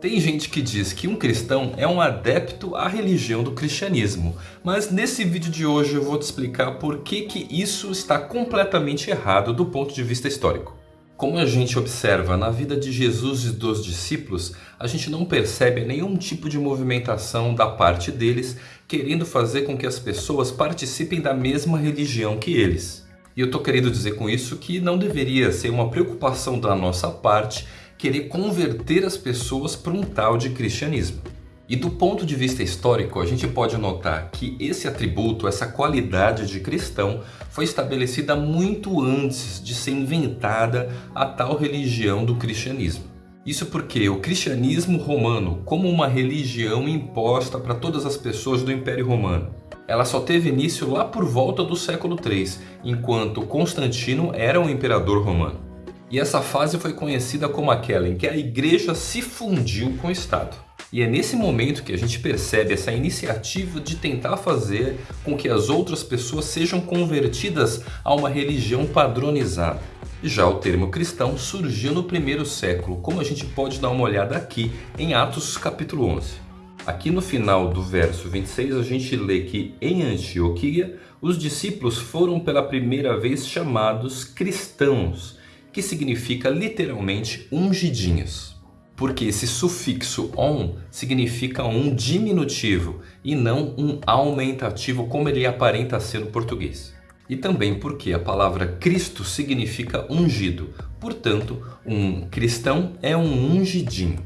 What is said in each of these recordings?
Tem gente que diz que um cristão é um adepto à religião do cristianismo, mas nesse vídeo de hoje eu vou te explicar por que, que isso está completamente errado do ponto de vista histórico. Como a gente observa na vida de Jesus e dos discípulos, a gente não percebe nenhum tipo de movimentação da parte deles querendo fazer com que as pessoas participem da mesma religião que eles. E eu estou querendo dizer com isso que não deveria ser uma preocupação da nossa parte querer converter as pessoas para um tal de cristianismo. E do ponto de vista histórico, a gente pode notar que esse atributo, essa qualidade de cristão, foi estabelecida muito antes de ser inventada a tal religião do cristianismo. Isso porque o cristianismo romano, como uma religião imposta para todas as pessoas do Império Romano, ela só teve início lá por volta do século III, enquanto Constantino era um imperador romano. E essa fase foi conhecida como aquela em que a igreja se fundiu com o Estado. E é nesse momento que a gente percebe essa iniciativa de tentar fazer com que as outras pessoas sejam convertidas a uma religião padronizada. Já o termo cristão surgiu no primeiro século, como a gente pode dar uma olhada aqui em Atos capítulo 11. Aqui no final do verso 26 a gente lê que em Antioquia os discípulos foram pela primeira vez chamados cristãos, que significa literalmente ungidinhos. Porque esse sufixo on significa um diminutivo e não um aumentativo como ele aparenta ser no português. E também porque a palavra Cristo significa ungido, portanto, um cristão é um ungidinho.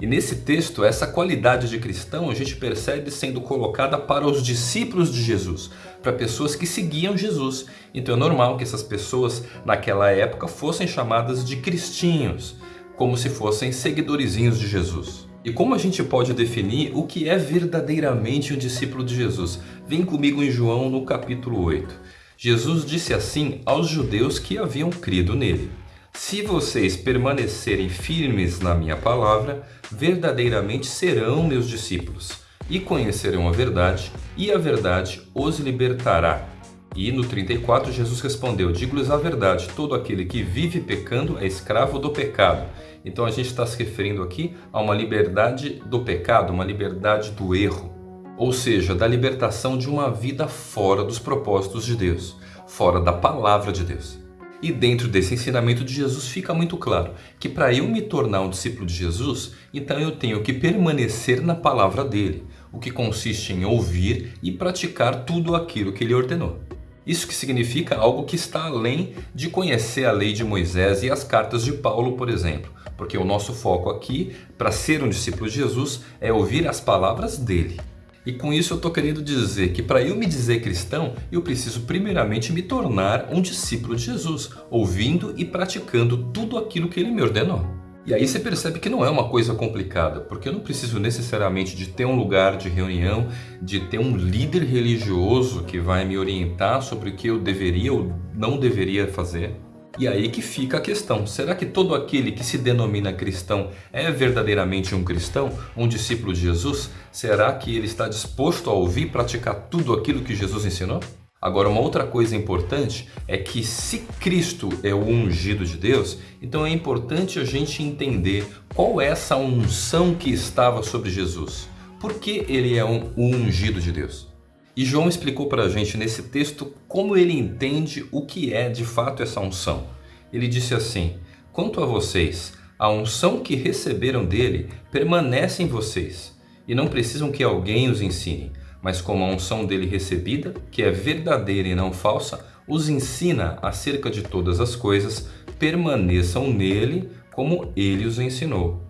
E nesse texto, essa qualidade de cristão a gente percebe sendo colocada para os discípulos de Jesus, para pessoas que seguiam Jesus. Então é normal que essas pessoas naquela época fossem chamadas de cristinhos, como se fossem seguidorizinhos de Jesus. E como a gente pode definir o que é verdadeiramente um discípulo de Jesus? Vem comigo em João no capítulo 8. Jesus disse assim aos judeus que haviam crido nele. Se vocês permanecerem firmes na minha palavra, verdadeiramente serão meus discípulos, e conhecerão a verdade, e a verdade os libertará. E no 34 Jesus respondeu, digo-lhes a verdade, todo aquele que vive pecando é escravo do pecado. Então a gente está se referindo aqui a uma liberdade do pecado, uma liberdade do erro. Ou seja, da libertação de uma vida fora dos propósitos de Deus, fora da palavra de Deus. E dentro desse ensinamento de Jesus fica muito claro que para eu me tornar um discípulo de Jesus, então eu tenho que permanecer na palavra dele, o que consiste em ouvir e praticar tudo aquilo que ele ordenou. Isso que significa algo que está além de conhecer a lei de Moisés e as cartas de Paulo, por exemplo. Porque o nosso foco aqui, para ser um discípulo de Jesus, é ouvir as palavras dele. E com isso eu estou querendo dizer que para eu me dizer cristão, eu preciso primeiramente me tornar um discípulo de Jesus, ouvindo e praticando tudo aquilo que ele me ordenou. E aí você percebe que não é uma coisa complicada, porque eu não preciso necessariamente de ter um lugar de reunião, de ter um líder religioso que vai me orientar sobre o que eu deveria ou não deveria fazer. E aí que fica a questão, será que todo aquele que se denomina cristão é verdadeiramente um cristão, um discípulo de Jesus? Será que ele está disposto a ouvir e praticar tudo aquilo que Jesus ensinou? Agora, uma outra coisa importante é que se Cristo é o ungido de Deus, então é importante a gente entender qual é essa unção que estava sobre Jesus. Por que ele é um ungido de Deus? E João explicou para a gente nesse texto como ele entende o que é de fato essa unção. Ele disse assim, quanto a vocês, a unção que receberam dele permanece em vocês e não precisam que alguém os ensine, mas como a unção dele recebida, que é verdadeira e não falsa, os ensina acerca de todas as coisas, permaneçam nele como ele os ensinou.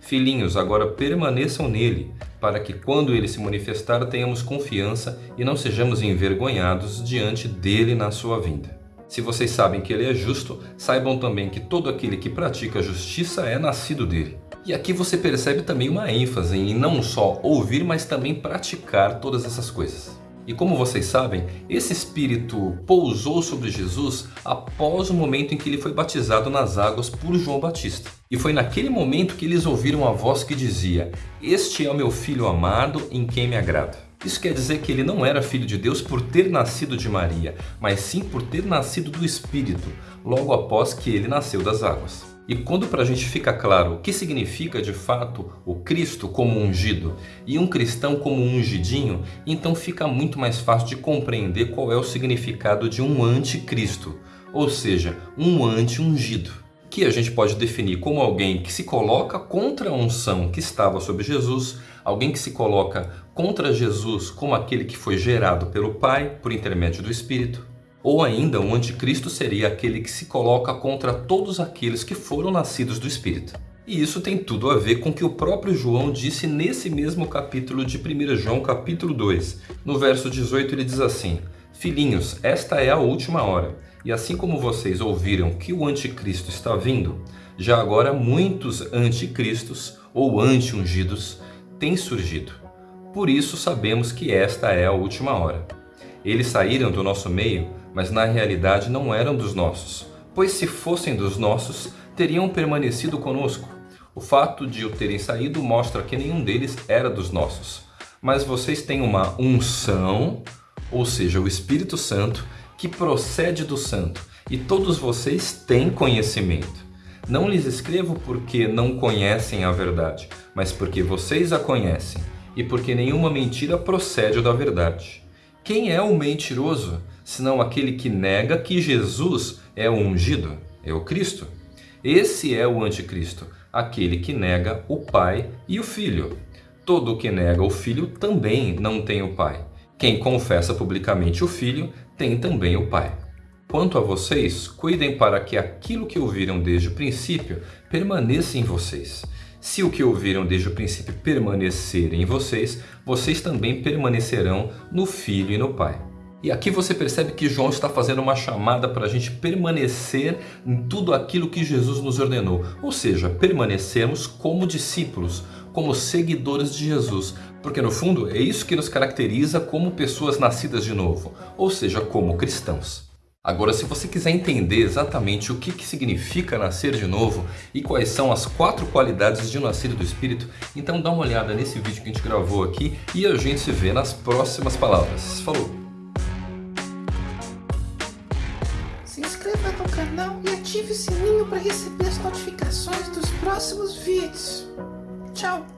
Filhinhos, agora permaneçam nele, para que quando ele se manifestar tenhamos confiança e não sejamos envergonhados diante dele na sua vinda. Se vocês sabem que ele é justo, saibam também que todo aquele que pratica a justiça é nascido dele. E aqui você percebe também uma ênfase em não só ouvir, mas também praticar todas essas coisas. E como vocês sabem, esse Espírito pousou sobre Jesus após o momento em que ele foi batizado nas águas por João Batista. E foi naquele momento que eles ouviram a voz que dizia, Este é o meu Filho amado em quem me agrado. Isso quer dizer que ele não era filho de Deus por ter nascido de Maria, mas sim por ter nascido do Espírito, logo após que ele nasceu das águas. E quando para a gente fica claro o que significa de fato o Cristo como ungido e um cristão como ungidinho, então fica muito mais fácil de compreender qual é o significado de um anticristo, ou seja, um anti-ungido, que a gente pode definir como alguém que se coloca contra a unção que estava sobre Jesus, alguém que se coloca contra Jesus como aquele que foi gerado pelo Pai por intermédio do Espírito, ou ainda, um anticristo seria aquele que se coloca contra todos aqueles que foram nascidos do Espírito. E isso tem tudo a ver com o que o próprio João disse nesse mesmo capítulo de 1 João, capítulo 2. No verso 18 ele diz assim, Filhinhos, esta é a última hora, e assim como vocês ouviram que o anticristo está vindo, já agora muitos anticristos ou anti-ungidos têm surgido. Por isso sabemos que esta é a última hora. Eles saíram do nosso meio, mas na realidade não eram dos nossos, pois se fossem dos nossos, teriam permanecido conosco. O fato de o terem saído mostra que nenhum deles era dos nossos. Mas vocês têm uma unção, ou seja, o Espírito Santo, que procede do Santo, e todos vocês têm conhecimento. Não lhes escrevo porque não conhecem a verdade, mas porque vocês a conhecem, e porque nenhuma mentira procede da verdade. Quem é o mentiroso, senão aquele que nega que Jesus é o ungido, é o Cristo? Esse é o anticristo, aquele que nega o Pai e o Filho. Todo o que nega o Filho também não tem o Pai. Quem confessa publicamente o Filho tem também o Pai. Quanto a vocês, cuidem para que aquilo que ouviram desde o princípio permaneça em vocês. Se o que ouviram desde o princípio permanecer em vocês, vocês também permanecerão no Filho e no Pai. E aqui você percebe que João está fazendo uma chamada para a gente permanecer em tudo aquilo que Jesus nos ordenou. Ou seja, permanecermos como discípulos, como seguidores de Jesus. Porque no fundo é isso que nos caracteriza como pessoas nascidas de novo. Ou seja, como cristãos. Agora, se você quiser entender exatamente o que, que significa nascer de novo e quais são as quatro qualidades de um nascido do Espírito, então dá uma olhada nesse vídeo que a gente gravou aqui e a gente se vê nas próximas palavras. Falou! Inscreva no canal e ative o sininho para receber as notificações dos próximos vídeos. Tchau!